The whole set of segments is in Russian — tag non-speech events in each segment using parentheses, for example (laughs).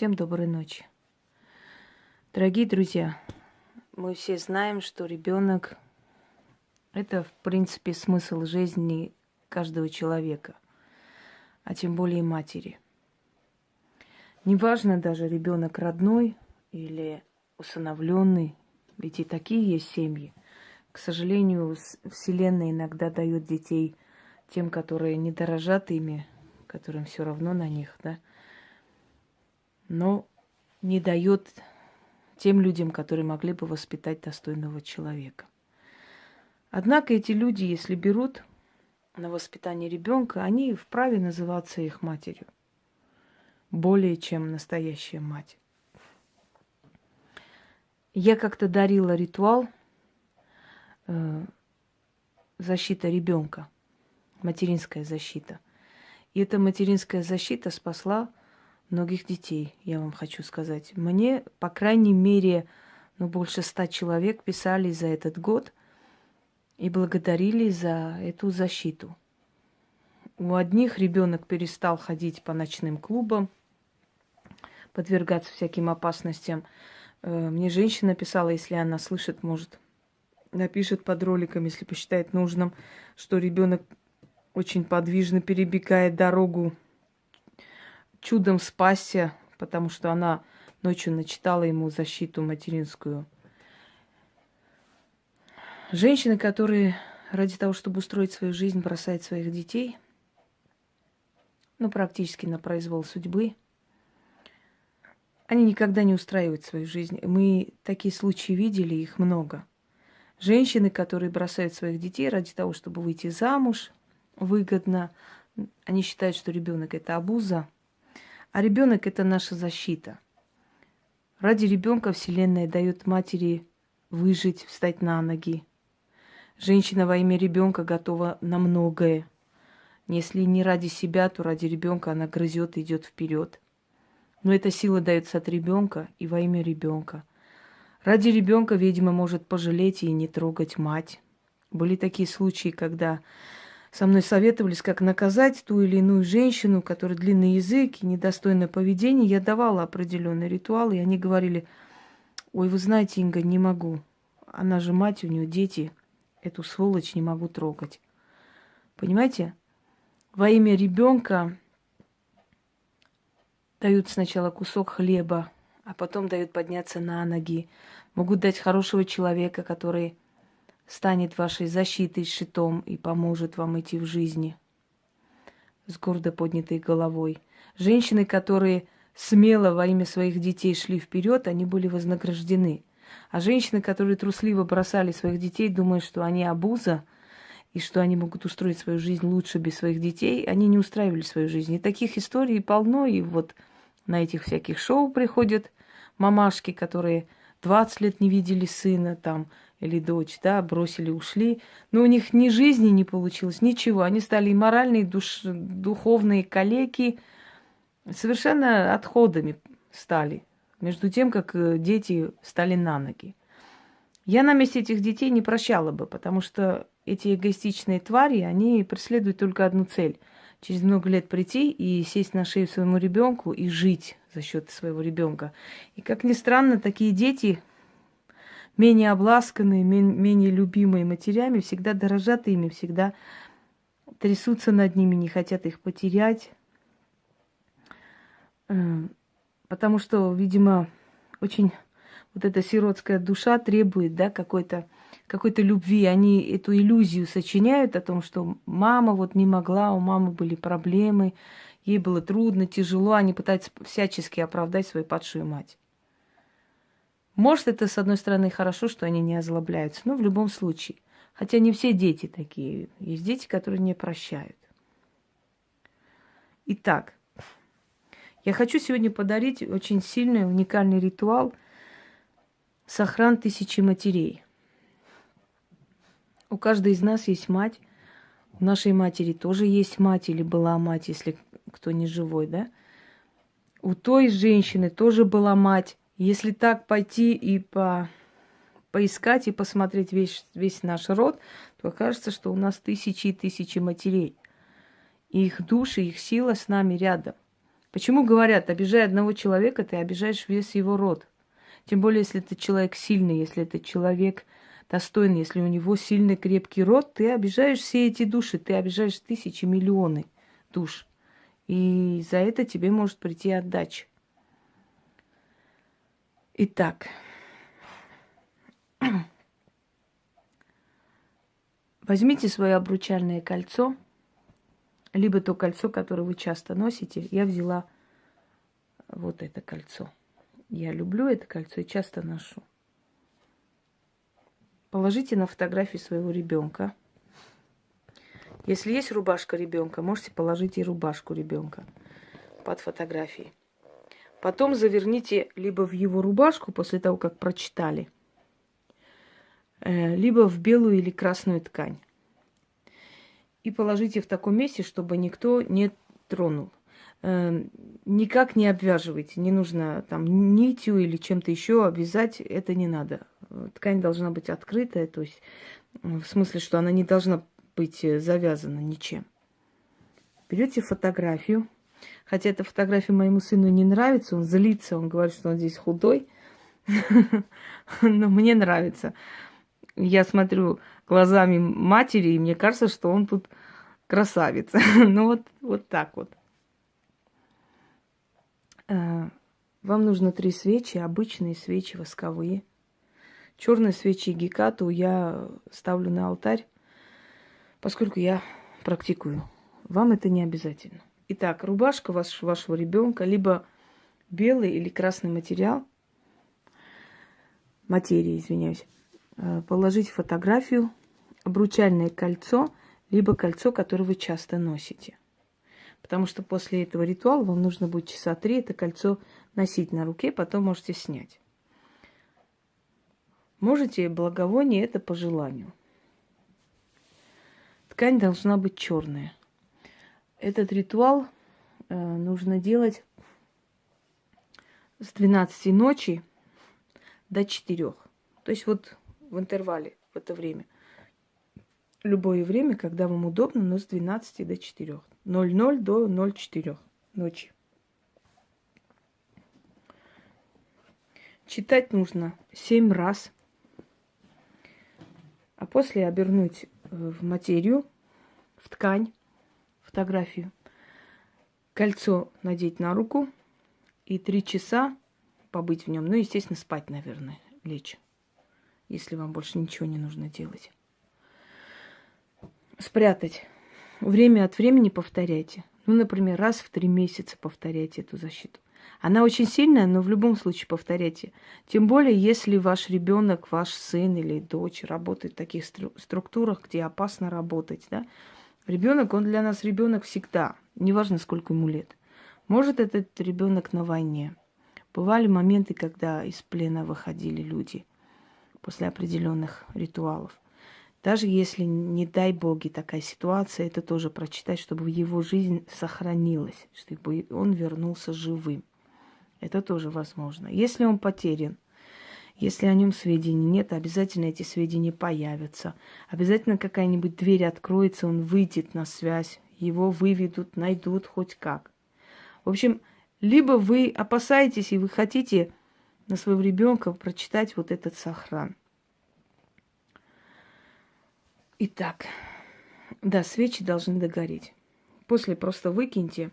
Всем доброй ночи. Дорогие друзья, мы все знаем, что ребенок это, в принципе, смысл жизни каждого человека, а тем более матери. Неважно даже ребенок родной или усыновленный, ведь и такие есть семьи. К сожалению, Вселенная иногда дает детей тем, которые не дорожат ими, которым все равно на них, да, но не дает тем людям, которые могли бы воспитать достойного человека. Однако эти люди, если берут на воспитание ребенка, они вправе называться их матерью. Более чем настоящая мать. Я как-то дарила ритуал э, защита ребенка, материнская защита. И эта материнская защита спасла многих детей, я вам хочу сказать. Мне, по крайней мере, ну, больше ста человек писали за этот год и благодарили за эту защиту. У одних ребенок перестал ходить по ночным клубам, подвергаться всяким опасностям. Э, мне женщина писала, если она слышит, может, напишет под роликом, если посчитает нужным, что ребенок очень подвижно перебегает дорогу чудом спасся, потому что она ночью начитала ему защиту материнскую. Женщины, которые ради того, чтобы устроить свою жизнь, бросают своих детей, ну, практически на произвол судьбы, они никогда не устраивают свою жизнь. Мы такие случаи видели, их много. Женщины, которые бросают своих детей ради того, чтобы выйти замуж выгодно, они считают, что ребенок это абуза – а ребенок это наша защита. Ради ребенка Вселенная дает матери выжить, встать на ноги. Женщина во имя ребенка готова на многое. Если не ради себя, то ради ребенка она грызет и идет вперед. Но эта сила дается от ребенка и во имя ребенка. Ради ребенка ведьма может пожалеть и не трогать мать. Были такие случаи, когда со мной советовались, как наказать ту или иную женщину, которая длинный язык и недостойное поведение. Я давала определенный ритуал, и они говорили, ой, вы знаете, Инга, не могу. Она же мать, у нее дети. Эту сволочь не могу трогать. Понимаете? Во имя ребенка дают сначала кусок хлеба, а потом дают подняться на ноги. Могут дать хорошего человека, который станет вашей защитой, щитом и поможет вам идти в жизни с гордо поднятой головой. Женщины, которые смело во имя своих детей шли вперед, они были вознаграждены. А женщины, которые трусливо бросали своих детей, думая, что они обуза, и что они могут устроить свою жизнь лучше без своих детей, они не устраивали свою жизнь. И таких историй полно, и вот на этих всяких шоу приходят мамашки, которые 20 лет не видели сына, там, или дочь, да, бросили, ушли. Но у них ни жизни не получилось, ничего. Они стали и моральные, душ, духовные калеки, совершенно отходами стали. Между тем, как э, дети стали на ноги. Я на месте этих детей не прощала бы, потому что эти эгоистичные твари, они преследуют только одну цель. Через много лет прийти и сесть на шею своему ребенку и жить за счет своего ребенка. И как ни странно, такие дети менее обласканные, менее любимые матерями, всегда дорожат ими, всегда трясутся над ними, не хотят их потерять. Э, потому что, видимо, очень вот эта сиротская душа требует, да, какой-то какой любви. Они эту иллюзию сочиняют о том, что мама вот не могла, у мамы были проблемы, ей было трудно, тяжело. Они пытаются всячески оправдать свою падшую мать. Может, это, с одной стороны, хорошо, что они не озлобляются, но в любом случае. Хотя не все дети такие. Есть дети, которые не прощают. Итак, я хочу сегодня подарить очень сильный, уникальный ритуал «Сохран тысячи матерей». У каждой из нас есть мать. У нашей матери тоже есть мать или была мать, если кто не живой, да? У той женщины тоже была мать. Если так пойти и по поискать и посмотреть весь, весь наш род, то окажется, что у нас тысячи и тысячи матерей. И их души, их сила с нами рядом. Почему говорят, обижая одного человека, ты обижаешь весь его род? Тем более, если это человек сильный, если это человек достойный, если у него сильный крепкий род, ты обижаешь все эти души, ты обижаешь тысячи, миллионы душ. И за это тебе может прийти отдача. Итак, (clears throat) возьмите свое обручальное кольцо, либо то кольцо, которое вы часто носите. Я взяла вот это кольцо. Я люблю это кольцо и часто ношу. Положите на фотографию своего ребенка. Если есть рубашка ребенка, можете положить и рубашку ребенка под фотографией. Потом заверните либо в его рубашку после того, как прочитали, э, либо в белую или красную ткань. И положите в таком месте, чтобы никто не тронул. Э, никак не обвязывайте. Не нужно там нитью или чем-то еще обвязать. Это не надо. Ткань должна быть открытая, то есть в смысле, что она не должна быть завязана ничем. Берете фотографию, Хотя эта фотография моему сыну не нравится, он злится, он говорит, что он здесь худой. Но мне нравится. Я смотрю глазами матери, и мне кажется, что он тут красавец. (laughs) ну вот, вот так вот. Э, вам нужно три свечи, обычные свечи восковые. Черные свечи гекату я ставлю на алтарь, поскольку я практикую. Вам это не обязательно. Итак, рубашка ваш, вашего ребенка, либо белый или красный материал, материя, извиняюсь, э, положить фотографию, обручальное кольцо, либо кольцо, которое вы часто носите. Потому что после этого ритуала вам нужно будет часа три это кольцо носить на руке, потом можете снять. Можете благовоние это по желанию. Ткань должна быть черная. Этот ритуал э, нужно делать с 12 ночи до 4. То есть вот в интервале, в это время. Любое время, когда вам удобно, но с 12 до 4. 00 до 04 ночи. Читать нужно 7 раз, а после обернуть э, в материю, в ткань, фотографию, кольцо надеть на руку и три часа побыть в нем. Ну, естественно, спать, наверное, лечь, если вам больше ничего не нужно делать. Спрятать. Время от времени повторяйте. Ну, например, раз в три месяца повторяйте эту защиту. Она очень сильная, но в любом случае повторяйте. Тем более, если ваш ребенок, ваш сын или дочь работает в таких структурах, где опасно работать, да, Ребенок, он для нас ребенок всегда, неважно, сколько ему лет. Может, этот ребенок на войне. Бывали моменты, когда из плена выходили люди после определенных ритуалов. Даже если, не дай боги, такая ситуация, это тоже прочитать, чтобы его жизнь сохранилась, чтобы он вернулся живым. Это тоже возможно. Если он потерян – если о нем сведений нет, обязательно эти сведения появятся. Обязательно какая-нибудь дверь откроется, он выйдет на связь, его выведут, найдут хоть как. В общем, либо вы опасаетесь и вы хотите на своего ребенка прочитать вот этот сохран. Итак, да, свечи должны догореть. После просто выкиньте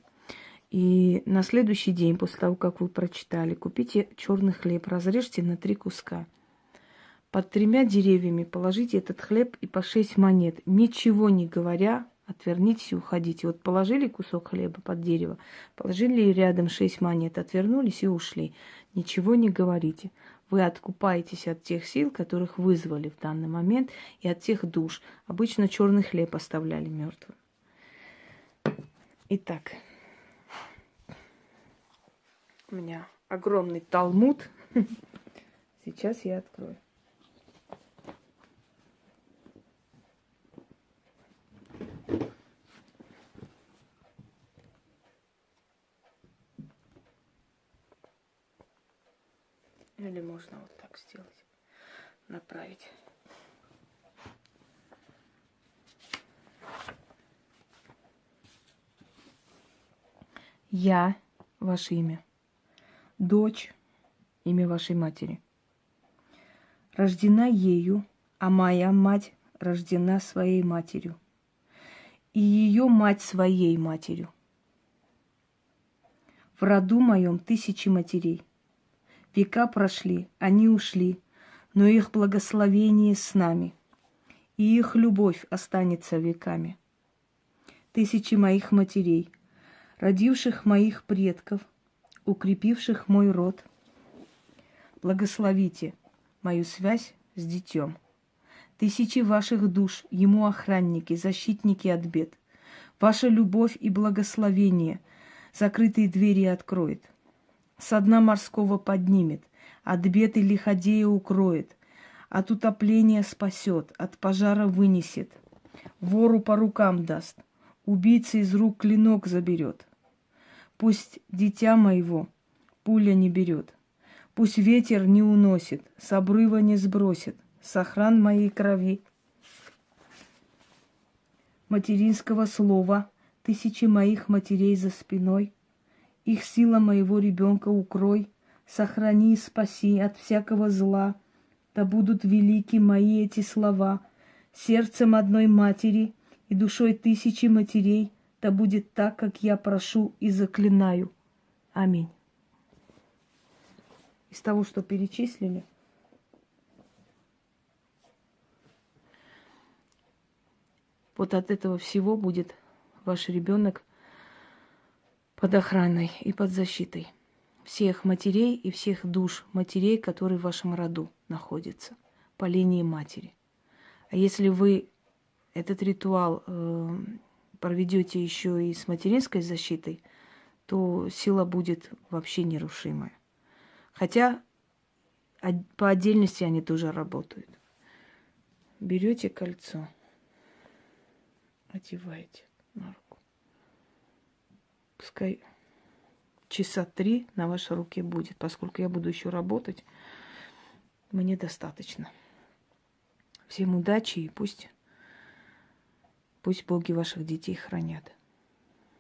и на следующий день, после того, как вы прочитали, купите черный хлеб, разрежьте на три куска. Под тремя деревьями положите этот хлеб и по шесть монет. Ничего не говоря, отвернитесь и уходите. Вот положили кусок хлеба под дерево, положили рядом шесть монет, отвернулись и ушли. Ничего не говорите. Вы откупаетесь от тех сил, которых вызвали в данный момент, и от тех душ. Обычно черный хлеб оставляли мертвым. Итак, у меня огромный талмуд. (laughs) Сейчас я открою. Или можно вот так сделать, направить. Я ваше имя. Дочь – имя вашей матери. Рождена ею, а моя мать рождена своей матерью. И ее мать своей матерью. В роду моем тысячи матерей. Века прошли, они ушли, но их благословение с нами, и их любовь останется веками. Тысячи моих матерей, родивших моих предков, укрепивших мой род, благословите мою связь с детем. Тысячи ваших душ, ему охранники, защитники от бед. Ваша любовь и благословение закрытые двери откроет. Со дна морского поднимет, от бед и лиходея укроет, от утопления спасет, от пожара вынесет, вору по рукам даст, убийца из рук клинок заберет. Пусть дитя моего пуля не берет, пусть ветер не уносит, с обрыва не сбросит, сохран моей крови. Материнского слова тысячи моих матерей за спиной, их сила моего ребенка укрой, сохрани и спаси от всякого зла, да будут велики мои эти слова, сердцем одной матери и душой тысячи матерей, да будет так, как я прошу и заклинаю. Аминь. Из того, что перечислили, Вот от этого всего будет ваш ребенок под охраной и под защитой всех матерей и всех душ матерей, которые в вашем роду находятся по линии матери. А если вы этот ритуал э, проведете еще и с материнской защитой, то сила будет вообще нерушимая. Хотя по отдельности они тоже работают. Берете кольцо одеваете на руку. Пускай часа три на вашей руке будет, поскольку я буду еще работать, мне достаточно. Всем удачи и пусть, пусть боги ваших детей хранят.